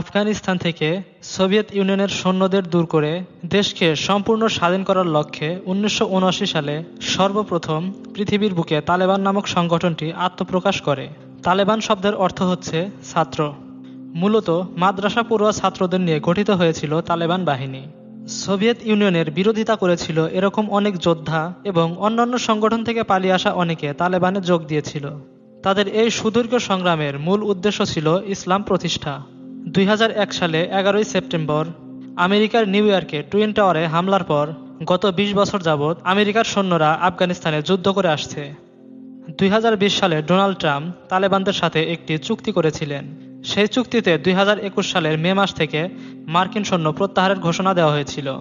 আফগানিস্তান থেকে সোভিয়েত ইউনিয়নের সৈন্যদের দূর করে দেশকে সম্পূর্ণ স্বাধীন করার লক্ষ্যে উনিশশো উনআশি সালে সর্বপ্রথম পৃথিবীর বুকে তালেবান নামক সংগঠনটি আত্মপ্রকাশ করে। তালেবান শব্দের অর্থ হচ্ছে ছাত্র। মূলত মাদ্রাসা পড়ুয়া ছাত্রদের নিয়ে গঠিত হয়েছিল তালেবান বাহিনী। সোভিয়েত ইউনিয়নের বিরোধিতা করেছিল এরকম অনেক যোদ্ধা এবং অন্যান্য সংগঠন থেকে পালিয়ে আসা অনেকে তালেবানে যোগ দিয়েছিল। তাদের এই সুদীর্ঘ সংগ্রামের মূল উদ্দেশ্য ছিল ইসলাম প্রতিষ্ঠা। দুই হাজার এক সালে এগারোই সেপ্টেম্বর আমেরিকার নিউ ইয়র্কে টুইন টাওয়ারে হামলার পর গত ২০ বছর যাবৎ আমেরিকার সৈন্যরা আফগানিস্তানে যুদ্ধ করে আসছে। দুই হাজার বিশ সালে ডোনাল্ড ট্রাম্প তালেবানদের সাথে একটি চুক্তি করেছিলেন। সেই চুক্তিতে দুই হাজার একুশ সালের মে মাস থেকে মার্কিন সৈন্য প্রত্যাহারের ঘোষণা দেওয়া হয়েছিল।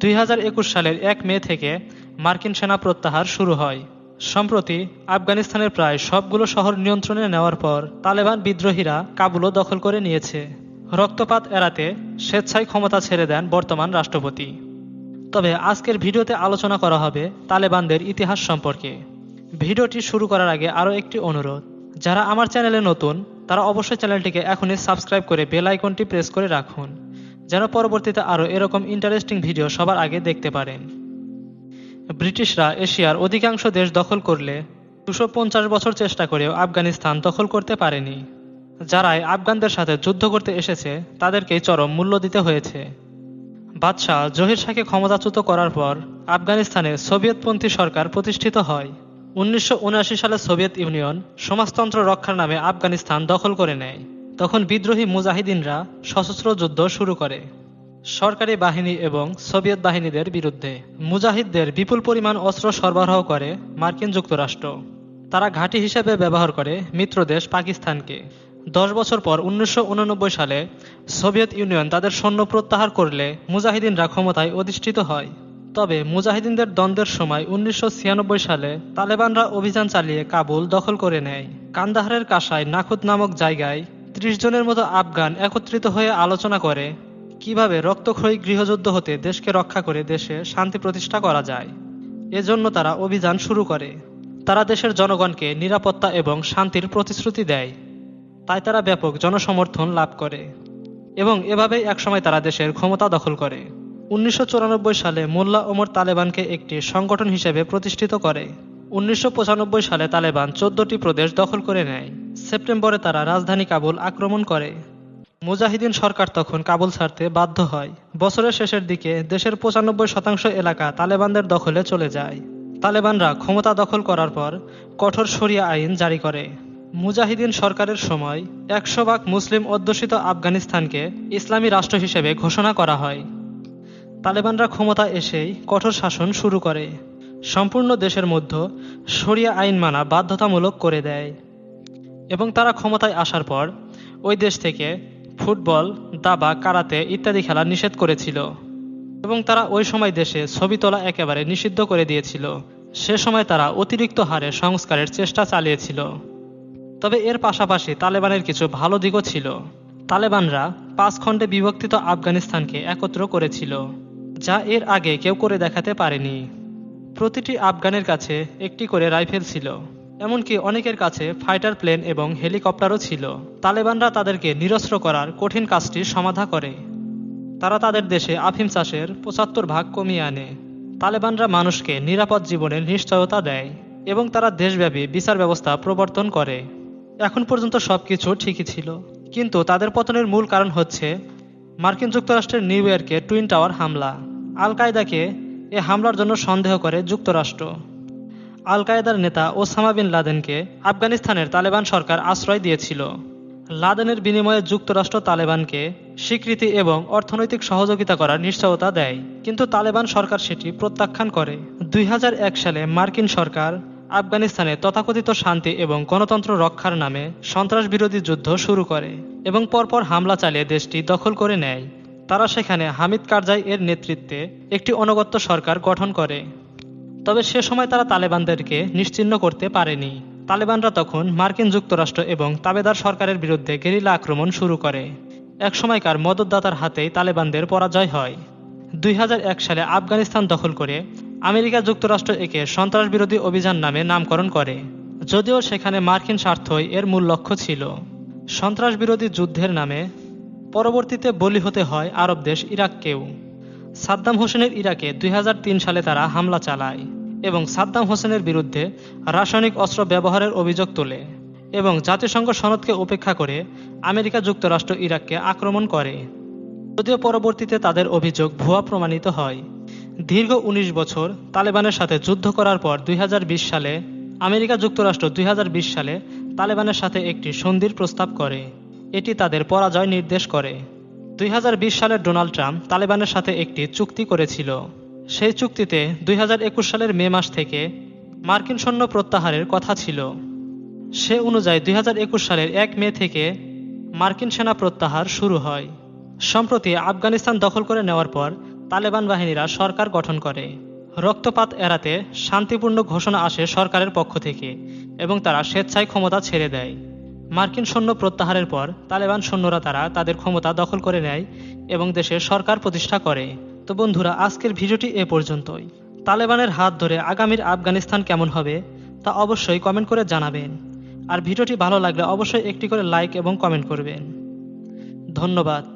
দুই হাজার একুশ সালের এক মে থেকে মার্কিন সেনা প্রত্যাহার শুরু হয়। সম্প্রতি আফগানিস্তানের প্রায় সবগুলো শহর নিয়ন্ত্রণে নেওয়ার পর তালেবান বিদ্রোহীরা কাবুলও দখল করে নিয়েছে। রক্তপাত এড়াতে স্বেচ্ছায় ক্ষমতা ছেড়ে দেন বর্তমান রাষ্ট্রপতি। তবে আজকের ভিডিওতে আলোচনা করা হবে তালেবানদের ইতিহাস সম্পর্কে। ভিডিওটি শুরু করার আগে আরও একটি অনুরোধ, যারা আমার চ্যানেলে নতুন, তারা অবশ্যই চ্যানেলটিকে এখনই সাবস্ক্রাইব করে বেল আইকনটি প্রেস করে রাখুন, যেন পরবর্তীতে আরও এরকম ইন্টারেস্টিং ভিডিও সবার আগে দেখতে পারেন। ব্রিটিশরা এশিয়ার অধিকাংশ দেশ দখল করলে দুশো বছর চেষ্টা করেও আফগানিস্তান দখল করতে পারেনি। যারাই আফগানদের সাথে যুদ্ধ করতে এসেছে, তাদেরকেই চরম মূল্য দিতে হয়েছে। বাদশাহ জহির শাহকে ক্ষমতাচ্যুত করার পর আফগানিস্তানে সোভিয়েতপন্থী সরকার প্রতিষ্ঠিত হয়। উনিশশো উনআশি সালে সোভিয়েত ইউনিয়ন সমাজতন্ত্র রক্ষার নামে আফগানিস্তান দখল করে নেয়। তখন বিদ্রোহী মুজাহিদিনরা সশস্ত্র যুদ্ধ শুরু করে। সরকারি বাহিনী এবং সোভিয়েত বাহিনীদের বিরুদ্ধে মুজাহিদদের বিপুল পরিমাণ অস্ত্র সরবরাহ করে মার্কিন যুক্তরাষ্ট্র। তারা ঘাঁটি হিসেবে ব্যবহার করে মিত্রদেশ পাকিস্তানকে। দশ বছর পর উনিশশো সালে সোভিয়েত ইউনিয়ন তাদের সৈন্য প্রত্যাহার করলে মুজাহিদিনরা ক্ষমতায় অধিষ্ঠিত হয়। তবে মুজাহিদিনদের দ্বন্দ্বের সময় উনিশশো ছিয়ানব্বই সালে তালেবানরা অভিযান চালিয়ে কাবুল দখল করে নেয়। কান্দাহারের কাসায় নাখুদ নামক জায়গায় ত্রিশ জনের মতো আফগান একত্রিত হয়ে আলোচনা করে কীভাবে রক্তক্ষয়ী গৃহযুদ্ধ হতে দেশকে রক্ষা করে দেশে শান্তি প্রতিষ্ঠা করা যায়। এজন্য তারা অভিযান শুরু করে। তারা দেশের জনগণকে নিরাপত্তা এবং শান্তির প্রতিশ্রুতি দেয়। তাই তারা ব্যাপক জনসমর্থন লাভ করে এবং এভাবেই একসময় তারা দেশের ক্ষমতা দখল করে। উনিশশো চুরানব্বই সালে মোল্লা ওমর তালেবানকে একটি সংগঠন হিসেবে প্রতিষ্ঠিত করে। উনিশশো পঁচানব্বই সালে তালেবান চোদ্দটি প্রদেশ দখল করে নেয়। সেপ্টেম্বরে তারা রাজধানী কাবুল আক্রমণ করে। মুজাহিদিন সরকার তখন কাবুল ছাড়তে বাধ্য হয়। বছরের শেষের দিকে দেশের পঁচানব্বই শতাংশ এলাকা তালেবানদের দখলে চলে যায়। তালেবানরা ক্ষমতা দখল করার পর কঠোর সরিয়া আইন জারি করে। মুজাহিদিন সরকারের সময় একশো ভাগ মুসলিম অধ্যুষিত আফগানিস্তানকে ইসলামী রাষ্ট্র হিসেবে ঘোষণা করা হয়। তালেবানরা ক্ষমতা এসেই কঠোর শাসন শুরু করে। সম্পূর্ণ দেশের মধ্যে সরিয়া আইন মানা বাধ্যতামূলক করে দেয়। এবং তারা ক্ষমতায় আসার পর ওই দেশ থেকে ফুটবল, দাবা, কারাতে ইত্যাদি খেলা নিষেধ করেছিল। এবং তারা ওই সময় দেশে ছবি তোলা একেবারে নিষিদ্ধ করে দিয়েছিল। সে সময় তারা অতিরিক্ত হারে সংস্কারের চেষ্টা চালিয়েছিল। তবে এর পাশাপাশি তালেবানের কিছু ভালো দিকও ছিল। তালেবানরা পাঁচ খণ্ডে বিভক্তিত আফগানিস্তানকে একত্র করেছিল, যা এর আগে কেউ করে দেখাতে পারেনি। প্রতিটি আফগানের কাছে একটি করে রাইফেল ছিল, এমনকি অনেকের কাছে ফাইটার প্লেন এবং হেলিকপ্টারও ছিল। তালেবানরা তাদেরকে নিরস্ত্র করার কঠিন কাজটি সমাধা করে। তারা তাদের দেশে আফিম চাষের পঁচাত্তর ভাগ কমিয়ে আনে। তালেবানরা মানুষকে নিরাপদ জীবনের নিশ্চয়তা দেয় এবং তারা দেশব্যাপী বিচার ব্যবস্থা প্রবর্তন করে। এখন পর্যন্ত সবকিছু ঠিকই ছিল। কিন্তু তাদের পতনের মূল কারণ হচ্ছে মার্কিন যুক্তরাষ্ট্রের নিউ ইয়র্কে টুইন টাওয়ার হামলা। আল কায়দাকে এ হামলার জন্য সন্দেহ করে যুক্তরাষ্ট্র। আল কায়দার নেতা ওসামা বিন লাদেনকে আফগানিস্তানের তালেবান সরকার আশ্রয় দিয়েছিল। লাদেনের বিনিময়ে যুক্তরাষ্ট্র তালেবানকে স্বীকৃতি এবং অর্থনৈতিক সহযোগিতা করার নিশ্চয়তা দেয়। কিন্তু তালেবান সরকার সেটি প্রত্যাখ্যান করে। দুই হাজার এক সালে মার্কিন সরকার আফগানিস্তানে তথাকথিত শান্তি এবং গণতন্ত্র রক্ষার নামে সন্ত্রাস বিরোধী যুদ্ধ শুরু করে এবং পরপর হামলা চালিয়ে দেশটি দখল করে নেয়। তারা সেখানে হামিদ কারজাই এর নেতৃত্বে একটি অনগত্য সরকার গঠন করে। তবে সে সময় তারা তালেবানদেরকে নিশ্চিহ্ন করতে পারেনি। তালেবানরা তখন মার্কিন যুক্তরাষ্ট্র এবং তাবেদার সরকারের বিরুদ্ধে গেরিলা আক্রমণ শুরু করে। এক সময়কার মদতদাতার হাতেই তালেবানদের পরাজয় হয়। দুই হাজার এক সালে আফগানিস্তান দখল করে আমেরিকা যুক্তরাষ্ট্র একে সন্ত্রাস বিরোধী অভিযান নামে নামকরণ করে, যদিও সেখানে মার্কিন স্বার্থই এর মূল লক্ষ্য ছিল। সন্ত্রাস বিরোধী যুদ্ধের নামে পরবর্তীতে বলি হতে হয় আরব দেশ ইরাককেও। সাদ্দাম হোসেনের ইরাকে দুই হাজার তিন সালে তারা হামলা চালায় এবং সাদ্দাম হোসেনের বিরুদ্ধে রাসায়নিক অস্ত্র ব্যবহারের অভিযোগ তোলে এবং জাতিসংঘ সনদকে উপেক্ষা করে আমেরিকা যুক্তরাষ্ট্র ইরাককে আক্রমণ করে। যদিও পরবর্তীতে তাদের অভিযোগ ভুয়া প্রমাণিত হয় দীর্ঘ ১৯ বছর তালেবানের সাথে যুদ্ধ করার পর দুই হাজার বিশ সালে আমেরিকা যুক্তরাষ্ট্র দুই হাজার বিশ সালে তালেবানের সাথে একটি সন্ধির প্রস্তাব করে। এটি তাদের পরাজয় নির্দেশ করে। দুই সালে ডোনাল্ড ট্রাম্প তালেবানের সাথে একটি চুক্তি করেছিল। সেই চুক্তিতে দুই হাজার একুশ সালের মে মাস থেকে মার্কিন সৈন্য প্রত্যাহারের কথা ছিল। সে অনুযায়ী দুই হাজার একুশ সালের এক মে থেকে মার্কিন সেনা প্রত্যাহার শুরু হয়। সম্প্রতি আফগানিস্তান দখল করে নেওয়ার পর তালেবান বাহিনীরা সরকার গঠন করে। রক্তপাত এড়াতে শান্তিপূর্ণ ঘোষণা আসে সরকারের পক্ষ থেকে এবং তারা স্বেচ্ছায় ক্ষমতা ছেড়ে দেয়। মার্কিন সৈন্য প্রত্যাহারের পর তালেবান সৈন্যরা তারা তাদের ক্ষমতা দখল করে নেয় এবং দেশে সরকার প্রতিষ্ঠা করে। তো বন্ধুরা, আজকের ভিডিওটি এ পর্যন্তই। তালেবানের হাত ধরে আগামীর আফগানিস্তান কেমন হবে তা অবশ্যই কমেন্ট করে জানাবেন। আর ভিডিওটি ভালো লাগলে অবশ্যই একটি করে লাইক এবং কমেন্ট করবেন। ধন্যবাদ।